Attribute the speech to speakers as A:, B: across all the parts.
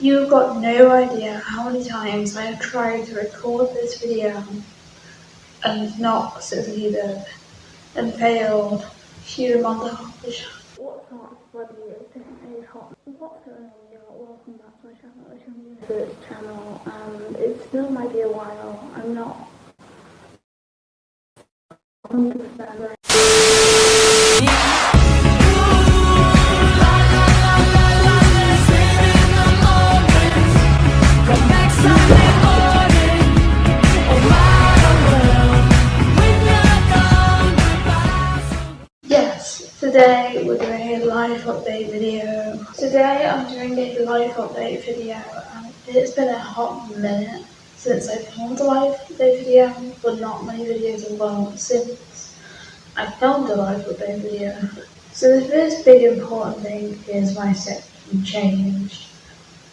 A: You've got no idea how many times I have tried to record this video and not succeeded and failed. Human montage.
B: What's up, buddy? This is Hot. What's going on, y'all? Welcome back to my channel. It's your new channel, and it still might be a while. I'm not 100%
A: today we're doing a live update video. Today I'm doing a live update video and it's been a hot minute since I filmed a live update video, but not many videos have gone since I filmed a live update video. So the first big important thing is my section changed.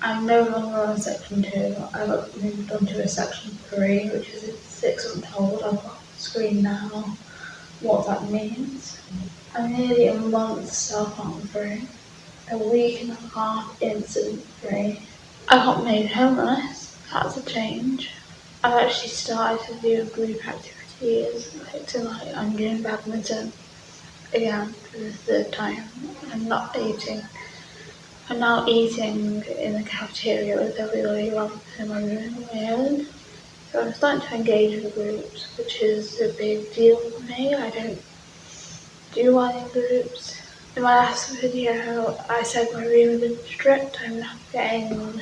A: I'm no longer on section 2, I got moved on to a section 3, which is a six month old. I've got the screen now what that means. I'm nearly a month self-harm a week and a half incident free. I got made homeless, that's a change. I've actually started to do group activities, like tonight I'm doing badminton again for the third time. I'm not eating. I'm now eating in the cafeteria with everybody rather than my room on my own. So I'm starting to engage with groups, which is a big deal for me. I don't do well in groups. In my last video, I said my room been stripped. I'm not getting.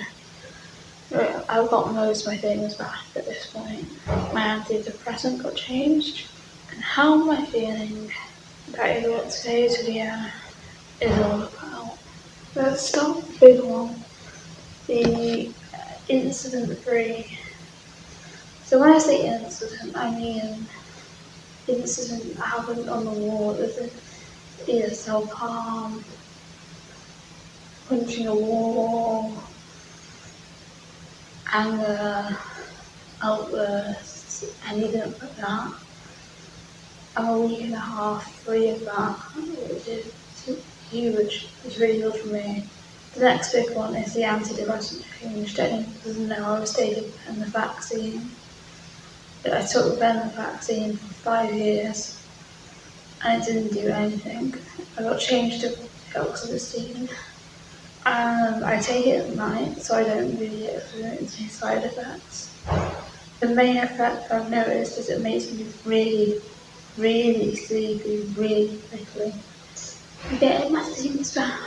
A: I've got most of my things back at this point. My antidepressant got changed. And how am I feeling? That is what today's video is all about. Let's start with the big one the incident free so when I say incident, I mean incident that happened on the wall. There's a either self-harm, punching a wall, anger, outbursts, anything like that. I'm a week and a half free of that, which is huge. It's really good for me. The next big one is the antidepressant change. Anyone doesn't know I was taking the vaccine. I took the vaccine for five years and it didn't do anything. I got changed to oxytocin and um, I take it at night so I don't really experience any side effects. The main effect I've noticed is it makes me really, really sleepy really quickly. I'm getting my things back.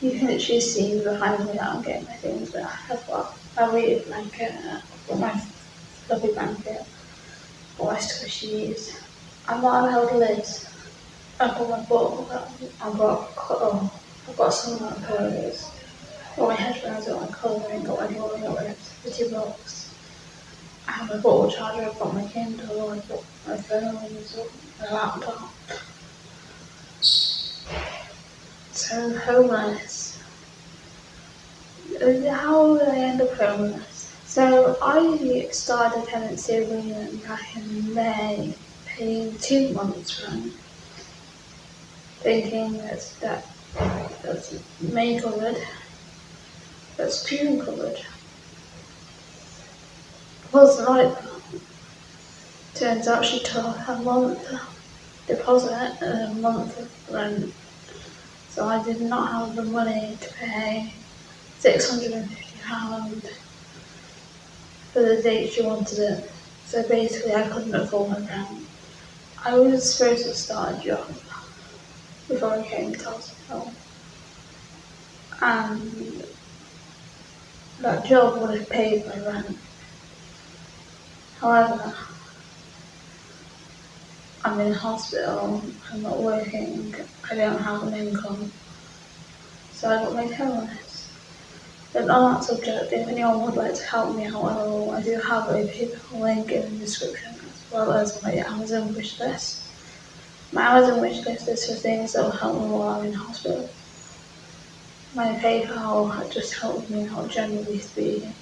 A: You can literally see behind me that I'm getting my things back. I've got a really blanket, I've got my allowed lids. I've got my book, I've got, oh, I've got some of my clothes. Got my headphones, got my colouring, got got my activity box. I have my bottle charger, I've got my Kindle, I've got my phone, my laptop. So homeless. How oh, did I end up homeless? So I started tenancy agreement back in May, paying two months rent, thinking that that that's May covered, that's June covered. Wasn't like. Turns out she took a month deposit and a month of rent. So I did not have the money to pay £650 for the date she wanted it. So basically I couldn't afford my rent. I was supposed to start a job before I came to hospital. And that job would have paid my rent. However, I'm in hospital, I'm not working, I don't have an income. So I got made homeless. But on that subject, if anyone would like to help me out at all, I do have a PayPal link in the description as well as my Amazon wish list. My Amazon wish list is for things that will help me while I'm in hospital. My PayPal just helped me out generally speaking.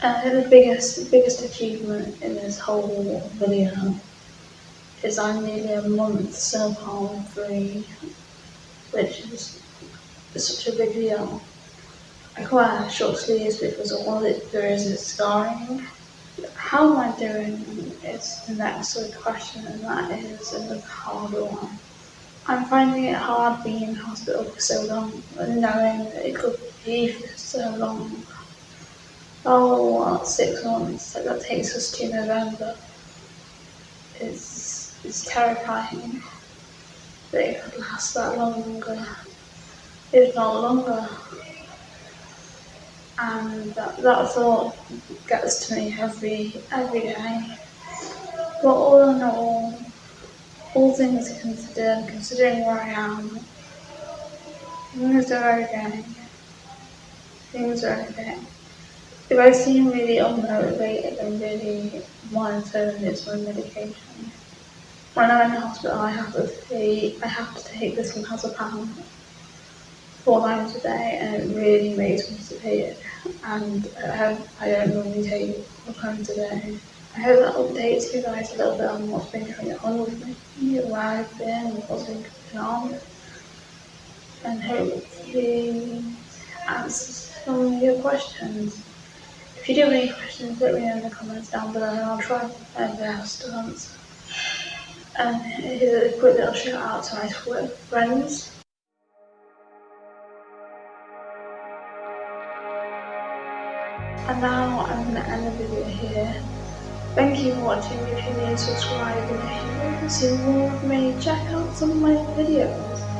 A: Uh, the biggest biggest achievement in this whole video is I'm nearly a month self-harm free, which is such a big deal. Wear short sleeves because all it there is is scarring. How am I doing is the next sort of question and that is a harder one. I'm finding it hard being in hospital for so long and knowing that it could be for so long. Oh, what, six months, that takes us to November. It's, it's terrifying that it could last that longer, if not longer. And that, that thought gets to me every, every day. But all in all, all things considered, considering where I am, things are okay. Things are okay. If I seem really unmotivated and really monitoring it's my medication. When I'm in hospital I have to take I have to take this one as a pound four times a day and it really makes me disappeared and I, I don't normally take a day. I hope that updates you guys a little bit on what's been going on with me, where I've been, what's been going on and hopefully answers some of your questions. If you do have any questions, let me know in the comments down below and I'll try my best to answer. And here's a quick little shout out to my Twitter friends. And now I'm going to end the video here. Thank you for watching, if you're new, subscribe and if you want to see more of me, check out some of my videos.